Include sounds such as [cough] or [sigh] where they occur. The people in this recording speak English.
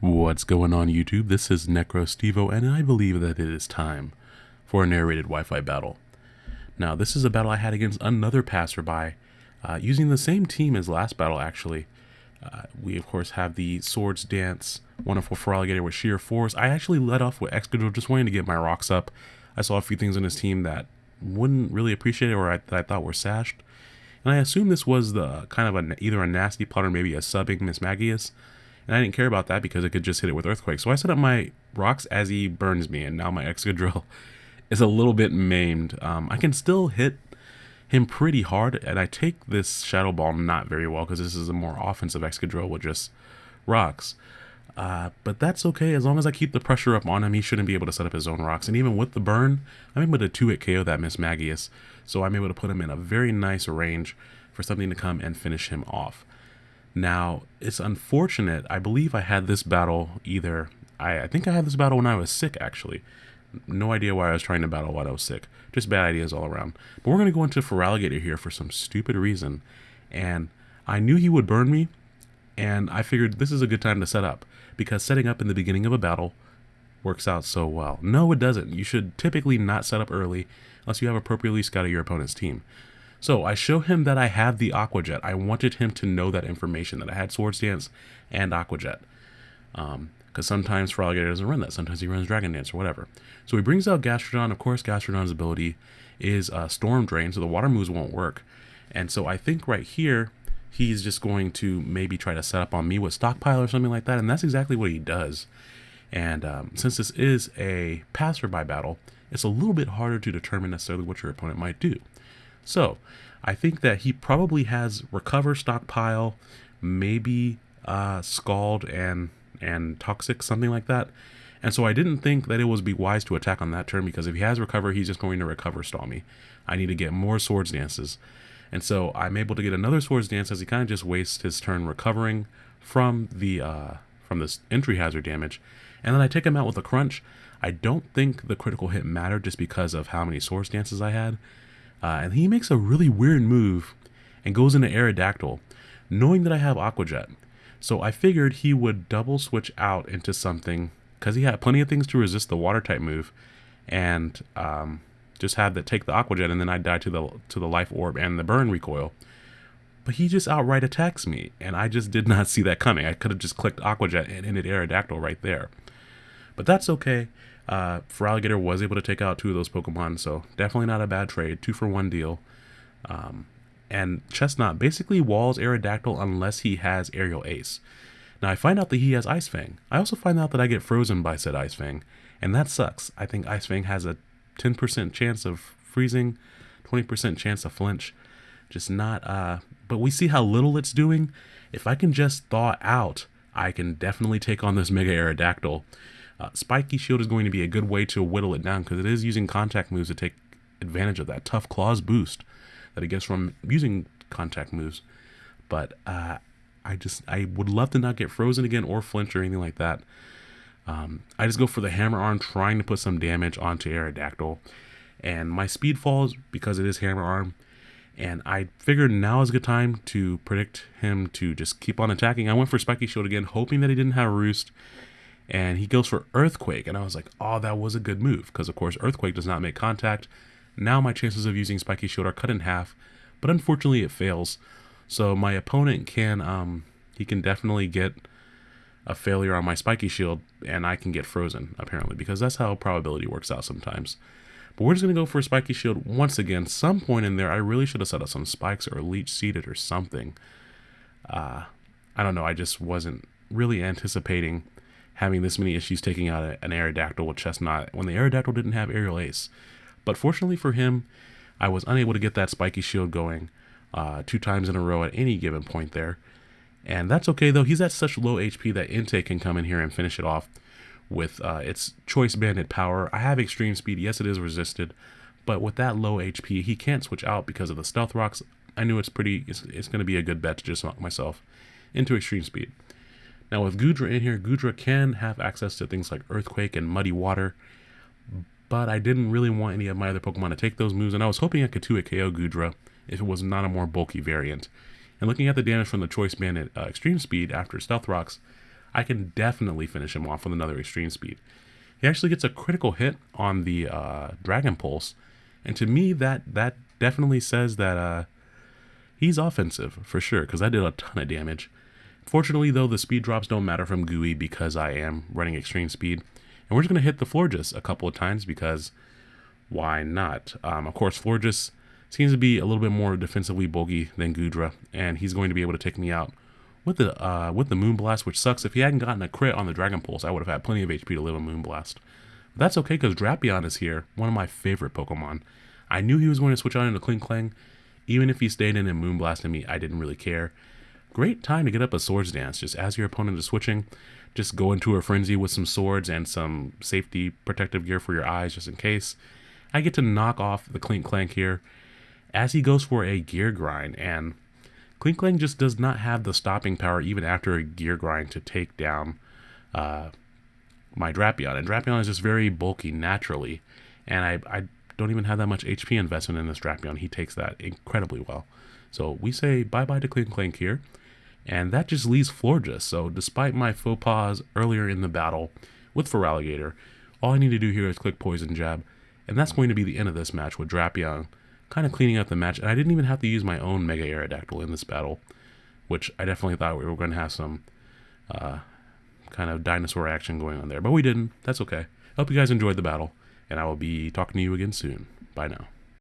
What's going on YouTube? This is NecroStevo and I believe that it is time for a narrated Wi-Fi battle. Now this is a battle I had against another passerby uh, using the same team as last battle actually. Uh, we of course have the Swords Dance Wonderful Feraligatr with Sheer Force. I actually led off with Excadrill just wanting to get my rocks up. I saw a few things in his team that wouldn't really appreciate it or I, that I thought were sashed. And I assume this was the kind of a, either a nasty plot or maybe a subbing Mismagius. And I didn't care about that because it could just hit it with Earthquake. So I set up my rocks as he burns me, and now my [laughs] Excadrill is a little bit maimed. Um, I can still hit him pretty hard, and I take this Shadow Ball not very well because this is a more offensive Excadrill with just rocks. Uh, but that's okay, as long as I keep the pressure up on him, he shouldn't be able to set up his own rocks. And even with the burn, I'm able to 2-hit KO that Mismagius. so I'm able to put him in a very nice range for something to come and finish him off. Now, it's unfortunate. I believe I had this battle either... I, I think I had this battle when I was sick, actually. No idea why I was trying to battle while I was sick. Just bad ideas all around. But we're going to go into Feraligatr here for some stupid reason. And I knew he would burn me, and I figured this is a good time to set up. Because setting up in the beginning of a battle works out so well. No, it doesn't. You should typically not set up early unless you have appropriately scouted your opponent's team. So I show him that I have the Aqua Jet. I wanted him to know that information, that I had Swords Dance and Aqua Jet. Because um, sometimes Feraligatr doesn't run that. Sometimes he runs Dragon Dance or whatever. So he brings out Gastrodon. Of course, Gastrodon's ability is uh, Storm Drain, so the water moves won't work. And so I think right here, he's just going to maybe try to set up on me with Stockpile or something like that. And that's exactly what he does. And um, since this is a passerby battle, it's a little bit harder to determine necessarily what your opponent might do. So I think that he probably has recover stockpile, maybe uh, scald and and toxic, something like that. And so I didn't think that it would be wise to attack on that turn because if he has recover, he's just going to recover stall me. I need to get more swords dances. And so I'm able to get another swords dance as he kind of just wastes his turn recovering from the uh, from this entry hazard damage. And then I take him out with a crunch. I don't think the critical hit mattered just because of how many swords dances I had. Uh, and he makes a really weird move and goes into Aerodactyl, knowing that I have Aqua Jet. So I figured he would double switch out into something, because he had plenty of things to resist the water type move, and um, just had that take the Aqua Jet, and then I'd die to the to the Life Orb and the Burn Recoil. But he just outright attacks me, and I just did not see that coming. I could have just clicked Aqua Jet and ended Aerodactyl right there. But that's okay. Uh, Feraligatr was able to take out two of those Pokemon, so definitely not a bad trade. Two for one deal. Um, and Chesnaught basically walls Aerodactyl unless he has Aerial Ace. Now I find out that he has Ice Fang. I also find out that I get frozen by said Ice Fang, and that sucks. I think Ice Fang has a 10% chance of freezing, 20% chance of flinch. Just not, uh, but we see how little it's doing. If I can just thaw out, I can definitely take on this Mega Aerodactyl. Uh, Spiky Shield is going to be a good way to whittle it down because it is using contact moves to take advantage of that tough claws boost that it gets from using contact moves. But uh, I just I would love to not get frozen again or flinch or anything like that. Um, I just go for the hammer arm, trying to put some damage onto Aerodactyl, and my speed falls because it is hammer arm. And I figured now is a good time to predict him to just keep on attacking. I went for Spiky Shield again, hoping that he didn't have Roost and he goes for Earthquake. And I was like, oh, that was a good move because, of course, Earthquake does not make contact. Now my chances of using Spiky Shield are cut in half, but unfortunately it fails. So my opponent can, um, he can definitely get a failure on my Spiky Shield, and I can get frozen, apparently, because that's how probability works out sometimes. But we're just going to go for a Spiky Shield once again. Some point in there, I really should have set up some spikes or leech seeded or something. Uh, I don't know, I just wasn't really anticipating having this many issues taking out an Aerodactyl with Chesnaught when the Aerodactyl didn't have Aerial Ace. But fortunately for him, I was unable to get that spiky shield going uh, two times in a row at any given point there. And that's okay though, he's at such low HP that Entei can come in here and finish it off with uh, its Choice Banded power. I have Extreme Speed, yes it is resisted, but with that low HP, he can't switch out because of the Stealth Rocks. I knew it's pretty, it's, it's going to be a good bet to just knock myself into Extreme Speed. Now with Goodra in here, Goodra can have access to things like Earthquake and Muddy Water, but I didn't really want any of my other Pokemon to take those moves, and I was hoping I could 2 KO Goodra if it was not a more bulky variant. And looking at the damage from the Choice Banded uh, Extreme Speed after Stealth Rocks, I can definitely finish him off with another extreme speed. He actually gets a critical hit on the uh, Dragon Pulse, and to me that that definitely says that uh, he's offensive for sure because I did a ton of damage. Fortunately, though, the speed drops don't matter from Gooey because I am running extreme speed, and we're just gonna hit the Florges a couple of times because why not? Um, of course, Florges seems to be a little bit more defensively bulky than Goodra, and he's going to be able to take me out with the uh, with the Moonblast, which sucks. If he hadn't gotten a crit on the Dragon Pulse, I would have had plenty of HP to live a Moonblast. But that's okay because Drapion is here, one of my favorite Pokemon. I knew he was going to switch on into Klinklang. Even if he stayed in and Moonblasted me, I didn't really care. Great time to get up a Swords Dance, just as your opponent is switching. Just go into a frenzy with some swords and some safety protective gear for your eyes just in case. I get to knock off the Klinklang here as he goes for a gear grind and Klinklang just does not have the stopping power even after a gear grind to take down uh, my Drapion. And Drapion is just very bulky naturally. And I, I don't even have that much HP investment in this Drapion. He takes that incredibly well. So we say bye-bye to Klinklang here. And that just leaves Florges. So despite my faux pas earlier in the battle with Feraligatr, all I need to do here is click Poison Jab. And that's going to be the end of this match with Drapion kind of cleaning up the match. And I didn't even have to use my own Mega Aerodactyl in this battle, which I definitely thought we were going to have some uh, kind of dinosaur action going on there. But we didn't. That's okay. Hope you guys enjoyed the battle, and I will be talking to you again soon. Bye now.